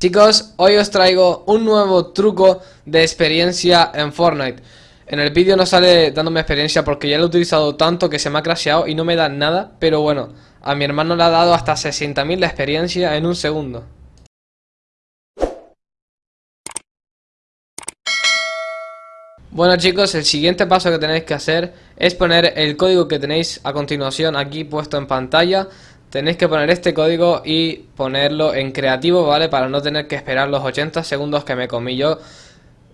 Chicos, hoy os traigo un nuevo truco de experiencia en Fortnite. En el vídeo no sale dándome experiencia porque ya lo he utilizado tanto que se me ha crasheado y no me da nada Pero bueno, a mi hermano le ha dado hasta 60.000 de experiencia en un segundo. Bueno chicos, el siguiente paso que tenéis que hacer es poner el código que tenéis a continuación aquí puesto en pantalla Tenéis que poner este código y ponerlo en creativo, ¿vale? Para no tener que esperar los 80 segundos que me comí yo.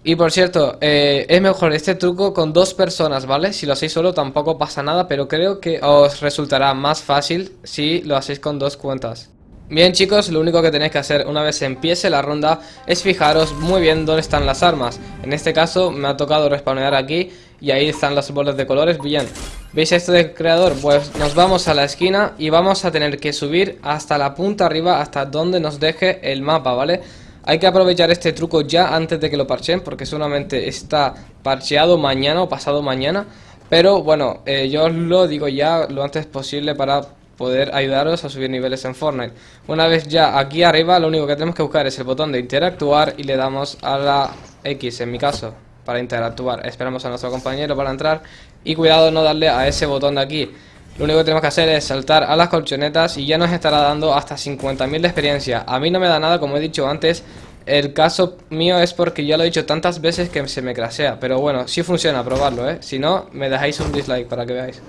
Y por cierto, eh, es mejor este truco con dos personas, ¿vale? Si lo hacéis solo tampoco pasa nada, pero creo que os resultará más fácil si lo hacéis con dos cuentas. Bien chicos, lo único que tenéis que hacer una vez empiece la ronda es fijaros muy bien dónde están las armas. En este caso me ha tocado respawnear aquí y ahí están las bolas de colores, bien. ¿Veis esto del creador? Pues nos vamos a la esquina y vamos a tener que subir hasta la punta arriba, hasta donde nos deje el mapa, ¿vale? Hay que aprovechar este truco ya antes de que lo parchen porque solamente está parcheado mañana o pasado mañana. Pero bueno, eh, yo os lo digo ya lo antes posible para poder ayudaros a subir niveles en Fortnite. Una vez ya aquí arriba, lo único que tenemos que buscar es el botón de interactuar y le damos a la X en mi caso para interactuar. Esperamos a nuestro compañero para entrar y cuidado no darle a ese botón de aquí. Lo único que tenemos que hacer es saltar a las colchonetas y ya nos estará dando hasta 50.000 de experiencia. A mí no me da nada, como he dicho antes, el caso mío es porque ya lo he dicho tantas veces que se me crasea. Pero bueno, si funciona, probarlo, ¿eh? Si no, me dejáis un dislike para que veáis.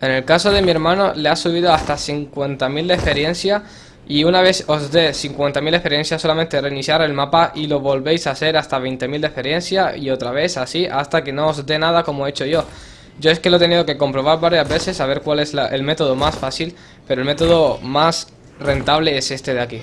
En el caso de mi hermano le ha subido hasta 50.000 de experiencia y una vez os dé 50.000 de experiencia solamente reiniciar el mapa y lo volvéis a hacer hasta 20.000 de experiencia y otra vez así hasta que no os dé nada como he hecho yo. Yo es que lo he tenido que comprobar varias veces a ver cuál es el método más fácil, pero el método más rentable es este de aquí.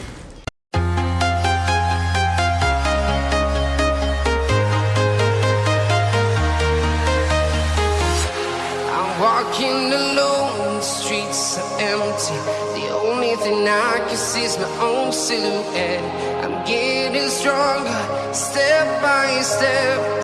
The I can see is my own silhouette. I'm getting stronger, step by step.